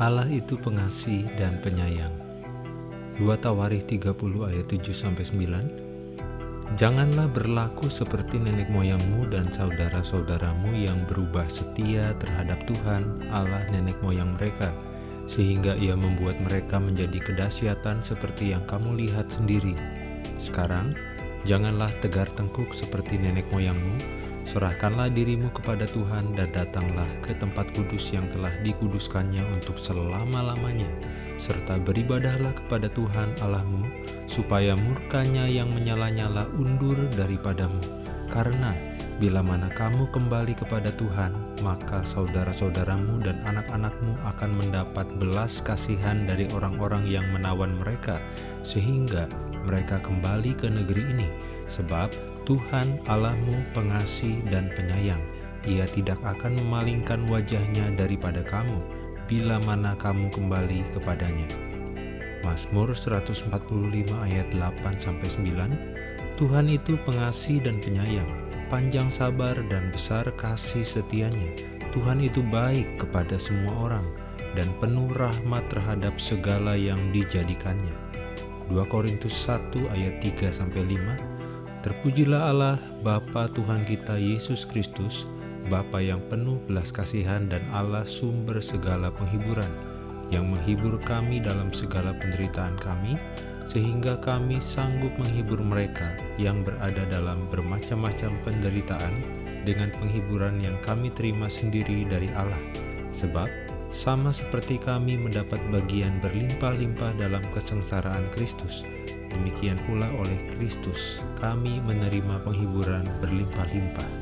Allah itu pengasih dan penyayang. 2 Tawarikh 30 ayat 7-9 Janganlah berlaku seperti nenek moyangmu dan saudara-saudaramu yang berubah setia terhadap Tuhan Allah nenek moyang mereka, sehingga ia membuat mereka menjadi kedahsyatan seperti yang kamu lihat sendiri. Sekarang, janganlah tegar tengkuk seperti nenek moyangmu, Serahkanlah dirimu kepada Tuhan dan datanglah ke tempat kudus yang telah dikuduskannya untuk selama-lamanya, serta beribadahlah kepada Tuhan Allahmu, supaya murkanya yang menyala-nyala undur daripadamu. Karena bila mana kamu kembali kepada Tuhan, maka saudara-saudaramu dan anak-anakmu akan mendapat belas kasihan dari orang-orang yang menawan mereka, sehingga mereka kembali ke negeri ini, sebab Tuhan Allahmu pengasih dan penyayang. Ia tidak akan memalingkan wajahnya daripada kamu, bila mana kamu kembali kepadanya. Mazmur 145 ayat 8-9 Tuhan itu pengasih dan penyayang, panjang sabar dan besar kasih setianya. Tuhan itu baik kepada semua orang, dan penuh rahmat terhadap segala yang dijadikannya. 2 Korintus 1 ayat 3-5 Terpujilah Allah, Bapa Tuhan kita Yesus Kristus, Bapa yang penuh belas kasihan dan Allah sumber segala penghiburan, yang menghibur kami dalam segala penderitaan kami, sehingga kami sanggup menghibur mereka yang berada dalam bermacam-macam penderitaan dengan penghiburan yang kami terima sendiri dari Allah. Sebab, sama seperti kami mendapat bagian berlimpah-limpah dalam kesengsaraan Kristus, Demikian pula oleh Kristus, kami menerima penghiburan berlimpah-limpah.